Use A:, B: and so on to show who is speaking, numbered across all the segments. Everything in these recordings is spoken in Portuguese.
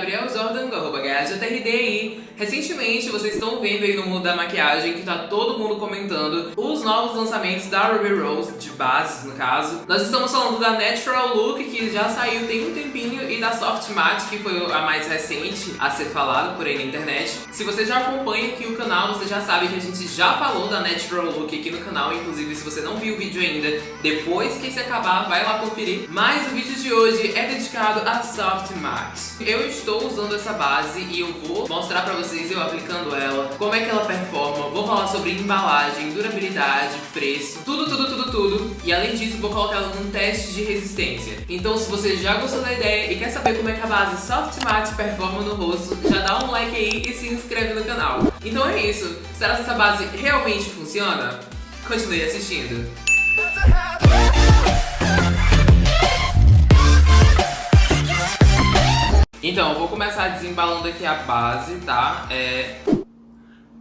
A: Gabriel Jordan, do arroba GajaTRDI. Recentemente, vocês estão vendo aí no mundo da maquiagem que tá todo mundo comentando os novos lançamentos da Ruby Rose, de bases no caso. Nós estamos falando da Natural Look, que já saiu tem um tempinho, e da Soft Matte, que foi a mais recente a ser falada por aí na internet. Se você já acompanha aqui o canal, você já sabe que a gente já falou da Natural Look aqui no canal, inclusive se você não viu o vídeo ainda, depois que esse acabar, vai lá conferir. Mas o vídeo de hoje é dedicado a Soft Matte. Eu estou usando essa base e eu vou mostrar pra vocês eu aplicando ela, como é que ela performa, vou falar sobre embalagem, durabilidade, preço, tudo, tudo, tudo, tudo. E além disso, vou colocar ela num teste de resistência. Então se você já gostou da ideia e quer saber como é que a base Soft Matte performa no rosto, já dá um like aí e se inscreve no canal. Então é isso. Será que essa base realmente funciona? Continue assistindo. Então, eu vou começar desembalando aqui a base, tá? É...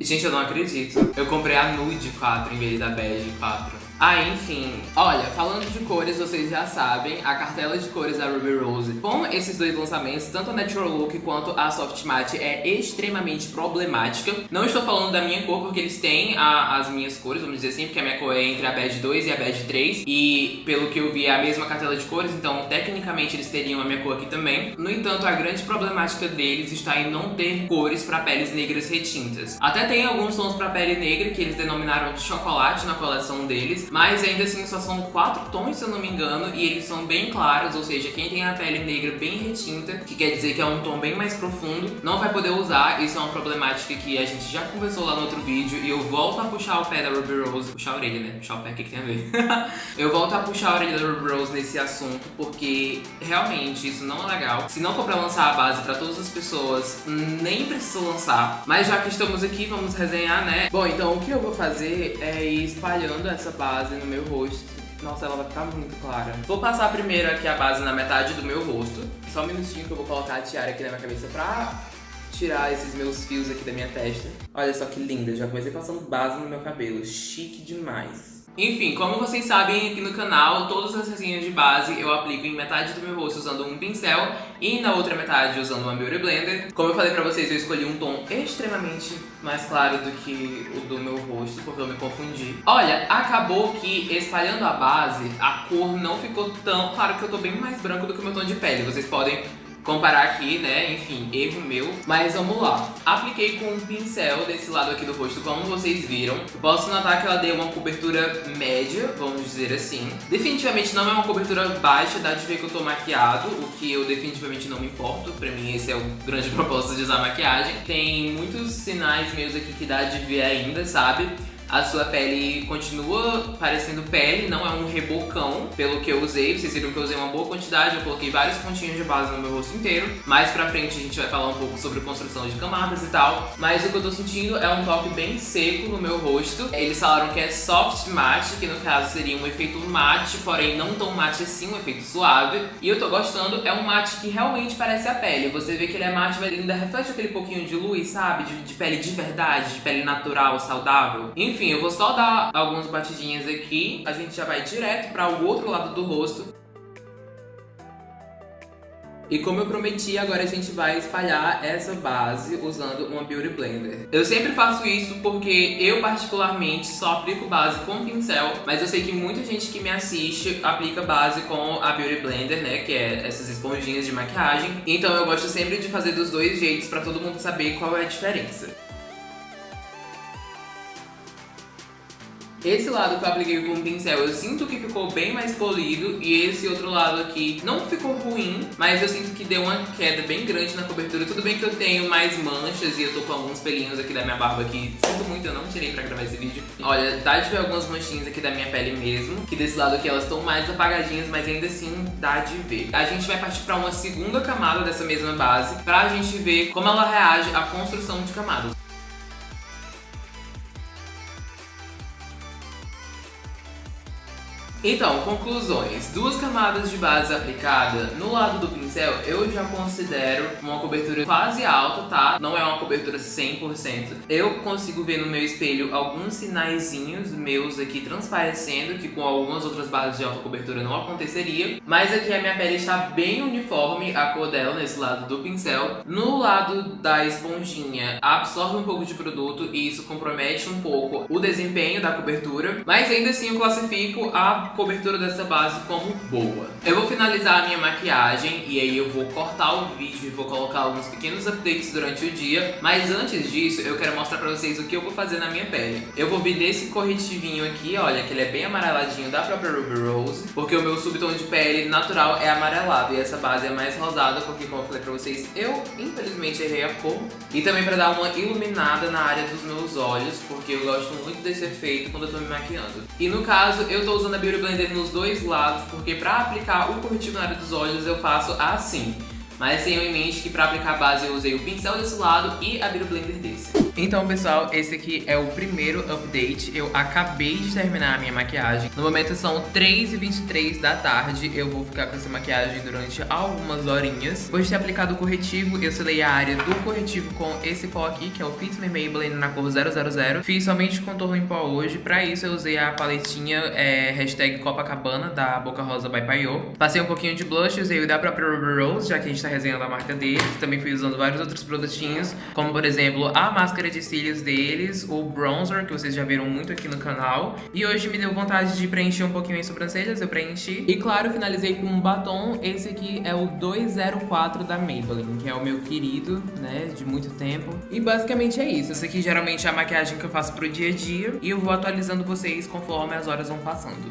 A: Gente, eu não acredito. Eu comprei a Nude 4 em vez da Bege 4. Ah, enfim. Olha, falando de cores, vocês já sabem, a cartela de cores da Ruby Rose com esses dois lançamentos, tanto a Natural Look quanto a Soft Matte, é extremamente problemática. Não estou falando da minha cor, porque eles têm a, as minhas cores, vamos dizer assim, porque a minha cor é entre a Beige 2 e a Beige 3, e pelo que eu vi é a mesma cartela de cores, então tecnicamente eles teriam a minha cor aqui também. No entanto, a grande problemática deles está em não ter cores para peles negras retintas. Até tem alguns tons para pele negra que eles denominaram de chocolate na coleção deles, mas ainda assim só são quatro tons, se eu não me engano, e eles são bem claros, ou seja, quem tem a pele negra bem retinta, que quer dizer que é um tom bem mais profundo, não vai poder usar. Isso é uma problemática que a gente já conversou lá no outro vídeo, e eu volto a puxar o pé da Ruby Rose, puxar a orelha, né? Puxar o pé, o que, que tem a ver? eu volto a puxar a orelha da Ruby Rose nesse assunto, porque realmente isso não é legal. Se não for pra lançar a base pra todas as pessoas, nem precisa lançar. Mas já que estamos aqui, vamos resenhar, né? Bom, então o que eu vou fazer é ir espalhando essa base base no meu rosto. Nossa, ela vai ficar muito clara. Vou passar primeiro aqui a base na metade do meu rosto. Só um minutinho que eu vou colocar a tiara aqui na minha cabeça pra tirar esses meus fios aqui da minha testa. Olha só que linda, já comecei passando base no meu cabelo. Chique demais. Enfim, como vocês sabem aqui no canal, todas as resenhas de base eu aplico em metade do meu rosto usando um pincel e na outra metade usando uma Beauty Blender. Como eu falei pra vocês, eu escolhi um tom extremamente mais claro do que o do meu rosto, porque eu me confundi. Olha, acabou que espalhando a base, a cor não ficou tão... Claro que eu tô bem mais branco do que o meu tom de pele, vocês podem comparar aqui, né? Enfim, erro meu. Mas vamos lá. Apliquei com um pincel desse lado aqui do rosto, como vocês viram. Posso notar que ela deu uma cobertura média, vamos dizer assim. Definitivamente não é uma cobertura baixa, dá de ver que eu tô maquiado, o que eu definitivamente não me importo. Pra mim esse é o grande propósito de usar maquiagem. Tem muitos sinais meus aqui que dá de ver ainda, sabe? A sua pele continua parecendo pele, não é um rebocão, pelo que eu usei. Vocês viram que eu usei uma boa quantidade, eu coloquei vários pontinhos de base no meu rosto inteiro. Mais pra frente a gente vai falar um pouco sobre construção de camadas e tal. Mas o que eu tô sentindo é um toque bem seco no meu rosto. Eles falaram que é soft matte, que no caso seria um efeito mate, porém não tão mate assim, um efeito suave. E eu tô gostando, é um mate que realmente parece a pele. Você vê que ele é mate, mas ainda reflete aquele pouquinho de luz, sabe? De, de pele de verdade, de pele natural, saudável. Enfim, enfim, eu vou só dar algumas batidinhas aqui. A gente já vai direto para o outro lado do rosto. E como eu prometi, agora a gente vai espalhar essa base usando uma Beauty Blender. Eu sempre faço isso porque eu particularmente só aplico base com pincel, mas eu sei que muita gente que me assiste aplica base com a Beauty Blender, né, que é essas esponjinhas de maquiagem. Então eu gosto sempre de fazer dos dois jeitos para todo mundo saber qual é a diferença. Esse lado que eu apliquei com o pincel, eu sinto que ficou bem mais polido e esse outro lado aqui não ficou ruim, mas eu sinto que deu uma queda bem grande na cobertura. Tudo bem que eu tenho mais manchas e eu tô com alguns pelinhos aqui da minha barba aqui. Sinto muito, eu não tirei pra gravar esse vídeo. Olha, dá de ver algumas manchinhas aqui da minha pele mesmo, que desse lado aqui elas estão mais apagadinhas, mas ainda assim dá de ver. A gente vai partir pra uma segunda camada dessa mesma base, pra gente ver como ela reage à construção de camadas. Então, conclusões. Duas camadas de base aplicada no lado do pincel, eu já considero uma cobertura quase alta, tá? Não é uma cobertura 100%. Eu consigo ver no meu espelho alguns sinaizinhos meus aqui transparecendo, que com algumas outras bases de alta cobertura não aconteceria. Mas aqui a minha pele está bem uniforme, a cor dela nesse lado do pincel. No lado da esponjinha, absorve um pouco de produto e isso compromete um pouco o desempenho da cobertura. Mas ainda assim eu classifico a cobertura dessa base como boa. Eu vou finalizar a minha maquiagem e aí eu vou cortar o vídeo e vou colocar alguns pequenos updates durante o dia. Mas antes disso, eu quero mostrar pra vocês o que eu vou fazer na minha pele. Eu vou vir nesse corretivinho aqui, olha, que ele é bem amareladinho da própria Ruby Rose, porque o meu subtom de pele natural é amarelado e essa base é mais rosada, porque como eu falei pra vocês, eu infelizmente errei a cor. E também pra dar uma iluminada na área dos meus olhos, porque eu gosto muito desse efeito quando eu tô me maquiando. E no caso, eu tô usando a Beauty Blender nos dois lados, porque pra aplicar o corretivo na área dos olhos eu faço assim. Mas tenham em mente que para aplicar a base eu usei o pincel desse lado e a Beauty Blender desse. Então, pessoal, esse aqui é o primeiro update. Eu acabei de terminar a minha maquiagem. No momento são 3h23 da tarde. Eu vou ficar com essa maquiagem durante algumas horinhas. Depois de ter aplicado o corretivo, eu selei a área do corretivo com esse pó aqui, que é o Fit Me Maybelline na cor 000. Fiz somente contorno em pó hoje. Pra isso, eu usei a paletinha é, hashtag Copacabana, da Boca Rosa by Paiô. Passei um pouquinho de blush, usei o da própria Ruby Rose, já que a gente tá resenhando a marca deles. Também fui usando vários outros produtinhos, como, por exemplo, a máscara de cílios deles, o bronzer, que vocês já viram muito aqui no canal. E hoje me deu vontade de preencher um pouquinho as sobrancelhas, eu preenchi. E claro, finalizei com um batom, esse aqui é o 204 da Maybelline, que é o meu querido, né, de muito tempo. E basicamente é isso, essa aqui geralmente é a maquiagem que eu faço pro dia a dia. E eu vou atualizando vocês conforme as horas vão passando.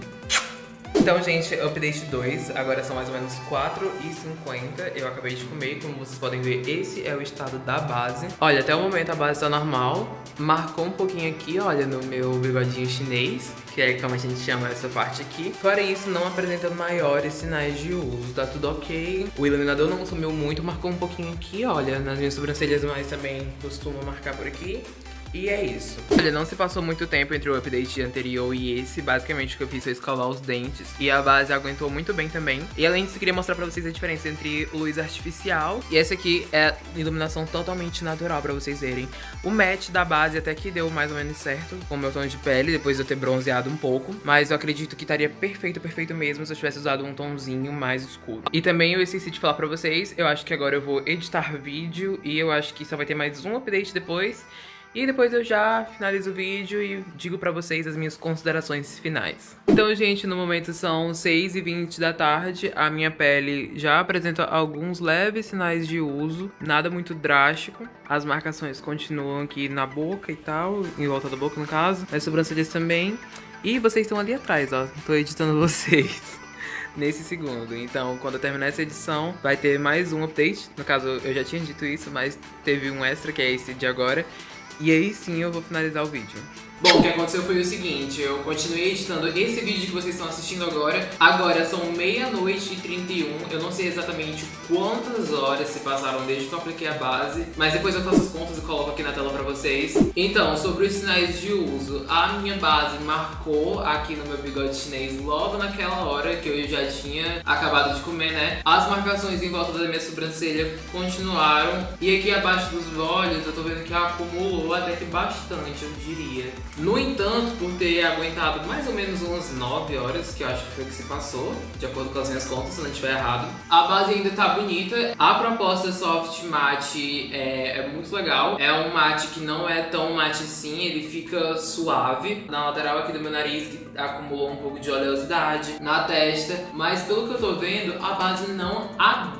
A: Então, gente, update 2, agora são mais ou menos 4h50, eu acabei de comer, como vocês podem ver, esse é o estado da base. Olha, até o momento a base tá normal, marcou um pouquinho aqui, olha, no meu bigodinho chinês, que é como a gente chama essa parte aqui. Fora isso, não apresenta maiores sinais de uso, tá tudo ok. O iluminador não sumiu muito, marcou um pouquinho aqui, olha, nas minhas sobrancelhas, mas também costuma marcar por aqui. E é isso. Olha, não se passou muito tempo entre o update anterior e esse. Basicamente, o que eu fiz foi escovar os dentes. E a base aguentou muito bem também. E além disso, queria mostrar pra vocês a diferença entre luz artificial e essa aqui é iluminação totalmente natural pra vocês verem. O match da base até que deu mais ou menos certo com o meu tom de pele, depois de eu ter bronzeado um pouco. Mas eu acredito que estaria perfeito, perfeito mesmo se eu tivesse usado um tomzinho mais escuro. E também eu esqueci de falar pra vocês, eu acho que agora eu vou editar vídeo e eu acho que só vai ter mais um update depois. E depois eu já finalizo o vídeo e digo pra vocês as minhas considerações finais. Então, gente, no momento são 6h20 da tarde. A minha pele já apresenta alguns leves sinais de uso, nada muito drástico. As marcações continuam aqui na boca e tal, em volta da boca no caso. As sobrancelhas também. E vocês estão ali atrás, ó. Tô editando vocês nesse segundo. Então, quando eu terminar essa edição, vai ter mais um update. No caso, eu já tinha dito isso, mas teve um extra, que é esse de agora. E aí sim eu vou finalizar o vídeo. Bom, o que aconteceu foi o seguinte, eu continuei editando esse vídeo que vocês estão assistindo agora. Agora são meia-noite e 31, eu não sei exatamente quantas horas se passaram desde que eu apliquei a base, mas depois eu faço as contas e coloco aqui na tela pra vocês. Então, sobre os sinais de uso, a minha base marcou aqui no meu bigode chinês logo naquela hora que eu já tinha acabado de comer, né? As marcações em volta da minha sobrancelha continuaram e aqui abaixo dos olhos eu tô vendo que acumulou até que bastante, eu diria. No entanto, por ter aguentado mais ou menos umas 9 horas, que eu acho que foi o que se passou, de acordo com as minhas contas, se não estiver errado, a base ainda tá bonita. A proposta Soft Matte é, é, muito legal. É um mate que não é tão mate assim, ele fica suave. Na lateral aqui do meu nariz, que acumulou um pouco de oleosidade. Na testa, mas pelo que eu tô vendo, a base não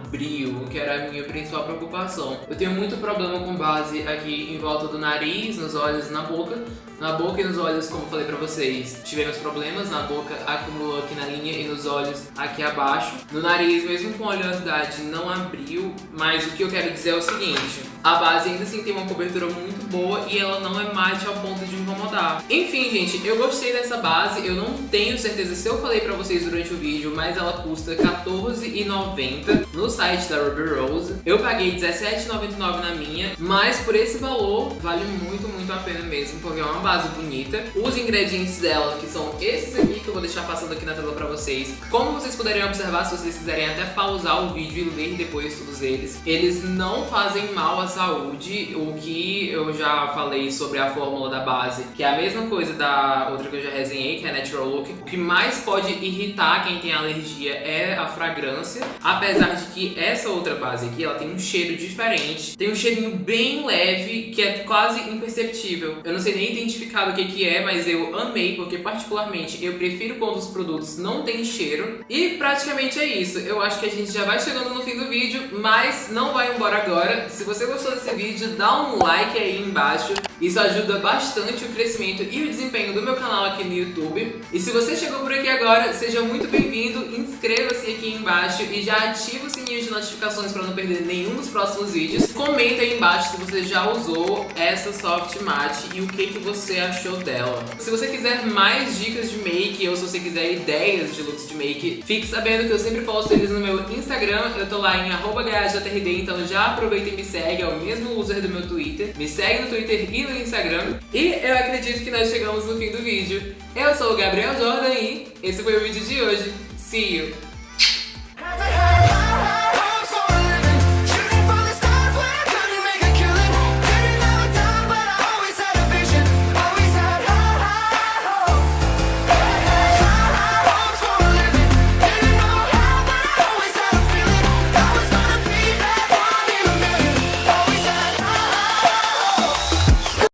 A: abriu, que era a minha principal preocupação. Eu tenho muito problema com base aqui em volta do nariz, nos olhos e na boca. Na boca e nos olhos, como falei pra vocês, tivemos problemas. Na boca acumulou aqui na linha e nos olhos aqui abaixo. No nariz, mesmo com oleosidade, não abriu. Mas o que eu quero dizer é o seguinte. A base ainda assim tem uma cobertura muito boa e ela não é mate ao ponto de incomodar. Enfim, gente, eu gostei dessa base. Eu não tenho certeza se eu falei pra vocês durante o vídeo, mas ela custa R$14,90 no site da Ruby Rose. Eu paguei R$17,99 na minha, mas por esse valor vale muito, muito a pena mesmo, porque é uma base bonita. Os ingredientes dela, que são esses aqui, que eu vou deixar passando aqui na tela pra vocês. Como vocês poderiam observar, se vocês quiserem até pausar o vídeo e ler depois todos eles, eles não fazem mal à saúde, o que eu já falei sobre a fórmula da base, que é a mesma coisa da outra que eu já resenhei, que é Natural Look. O que mais pode irritar quem tem alergia é a fragrância, apesar de que essa outra base aqui, ela tem um cheiro diferente, tem um cheirinho bem leve, que é quase imperceptível. Eu não sei nem identificar o que que é, mas eu amei, porque particularmente eu prefiro quando os produtos não têm cheiro. E praticamente é isso. Eu acho que a gente já vai chegando no fim do vídeo, mas não vai embora agora. Se você gostou desse vídeo, dá um like aí embaixo. Isso ajuda bastante o crescimento e o desempenho do meu canal aqui no YouTube. E se você chegou por aqui agora, seja muito bem-vindo, inscreva-se aqui embaixo e já ativa o sininho de notificações para não perder nenhum dos próximos vídeos. Comenta aí embaixo se você já usou essa Soft Matte e o que, que você achou dela. Se você quiser mais dicas de make ou se você quiser ideias de looks de make, fique sabendo que eu sempre posto eles no meu Instagram, eu tô lá em @jrd, então já aproveita e me segue, é o mesmo user do meu Twitter. Me segue no Twitter e no Instagram. E eu acredito que nós chegamos no fim do vídeo. Eu sou o Gabriel Jordan e esse foi o vídeo de hoje. See you!